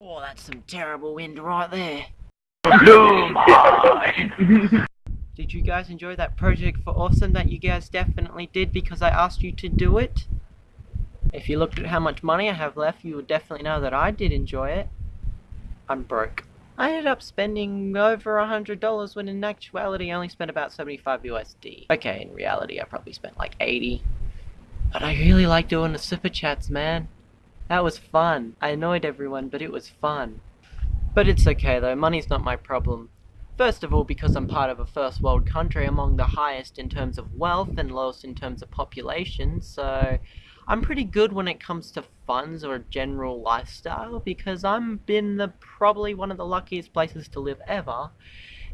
Oh, that's some terrible wind right there. Did you guys enjoy that project for Awesome that you guys definitely did because I asked you to do it? If you looked at how much money I have left, you would definitely know that I did enjoy it. I'm broke. I ended up spending over a hundred dollars when in actuality I only spent about 75 USD. Okay, in reality I probably spent like 80. But I really like doing the super chats, man. That was fun. I annoyed everyone, but it was fun. But it's okay though, money's not my problem. First of all, because I'm part of a first world country among the highest in terms of wealth and lowest in terms of population, so I'm pretty good when it comes to funds or general lifestyle because I'm been the probably one of the luckiest places to live ever.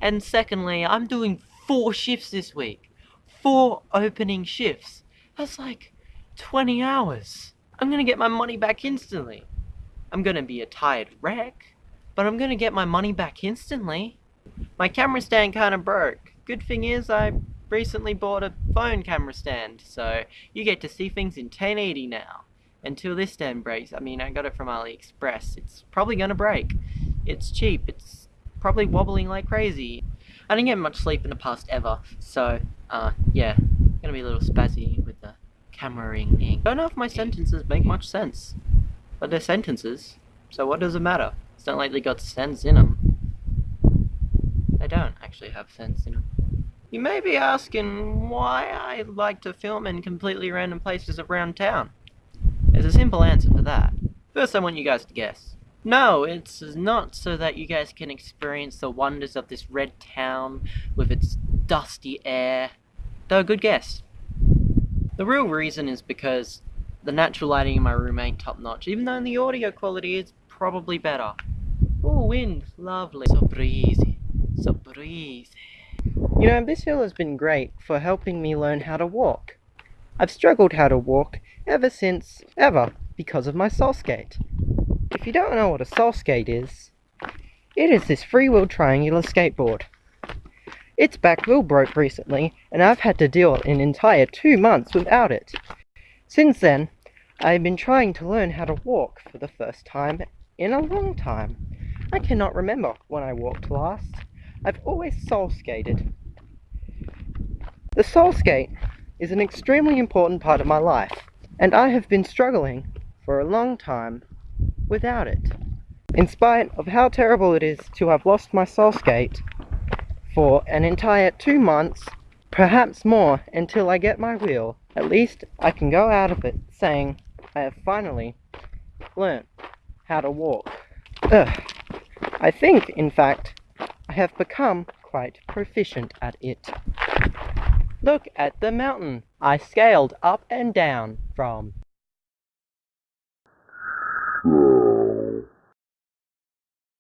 And secondly, I'm doing four shifts this week. Four opening shifts. That's like 20 hours. I'm gonna get my money back instantly. I'm gonna be a tired wreck, but I'm gonna get my money back instantly. My camera stand kinda broke. Good thing is I recently bought a phone camera stand, so you get to see things in 1080 now. Until this stand breaks, I mean I got it from AliExpress, it's probably gonna break. It's cheap, it's probably wobbling like crazy. I didn't get much sleep in the past ever, so uh, yeah, gonna be a little spazzy with the cameraing ing. Don't know if my sentences make much sense, but they're sentences, so what does it matter? It's not like they got sense in them. They don't actually have sense in them. You may be asking why I like to film in completely random places around town. There's a simple answer for that. First I want you guys to guess. No, it's not so that you guys can experience the wonders of this red town with its dusty air. Though, good guess. The real reason is because the natural lighting in my room ain't top notch, even though the audio quality is probably better. Oh, wind, lovely. So breezy, so breezy. You know, this hill has been great for helping me learn how to walk. I've struggled how to walk ever since ever because of my soul skate. If you don't know what a soul skate is, it is this free-wheel triangular skateboard. Its back wheel broke recently, and I've had to deal an entire two months without it. Since then, I've been trying to learn how to walk for the first time in a long time. I cannot remember when I walked last. I've always soul skated. The soul skate is an extremely important part of my life, and I have been struggling for a long time without it. In spite of how terrible it is to have lost my soul skate for an entire two months, perhaps more, until I get my wheel, at least I can go out of it saying I have finally learnt how to walk. Ugh. I think, in fact, I have become quite proficient at it. Look at the mountain I scaled up and down from.